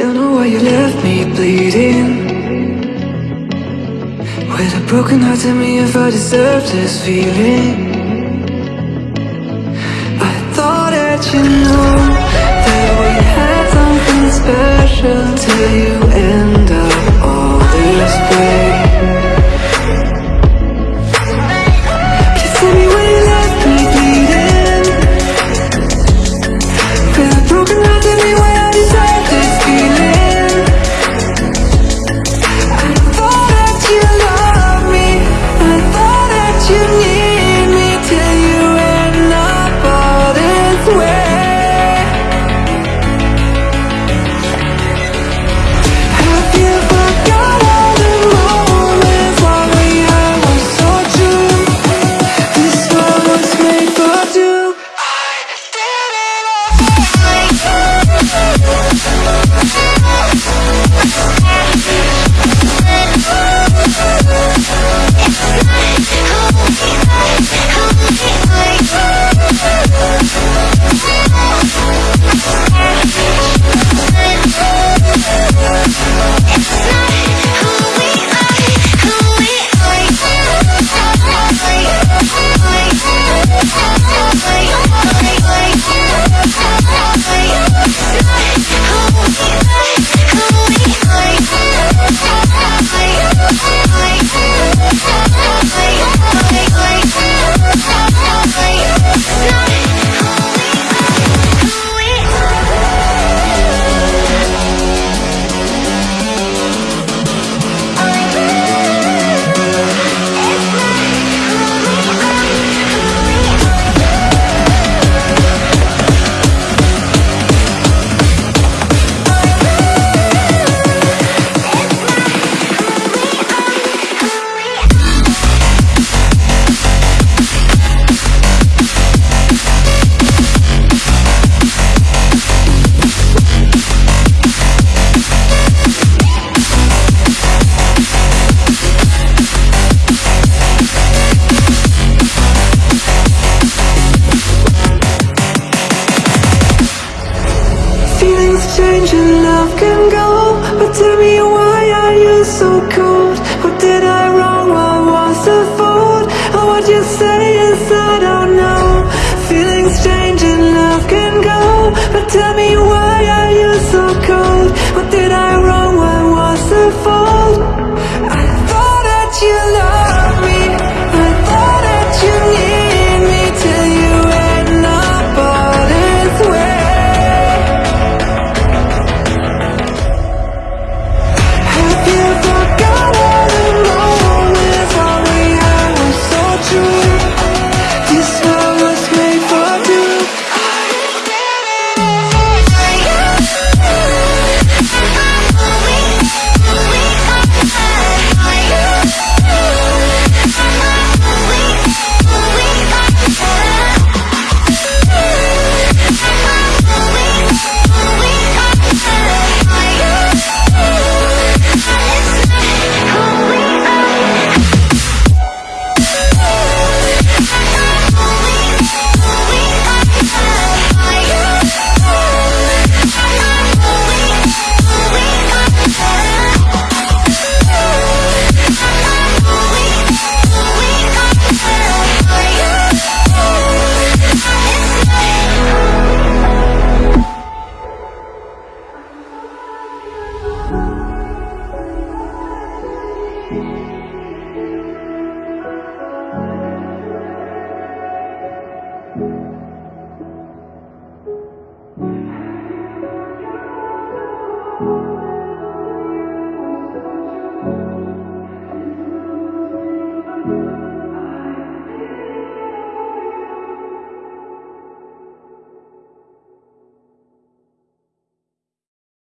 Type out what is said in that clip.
Don't know why you left me bleeding. With a broken heart, tell me if I deserve this feeling. I thought that you know That we had something special to you. so cold What did I wrong? What was the fault? Or what you say is I don't know Feelings change and love can go But tell me why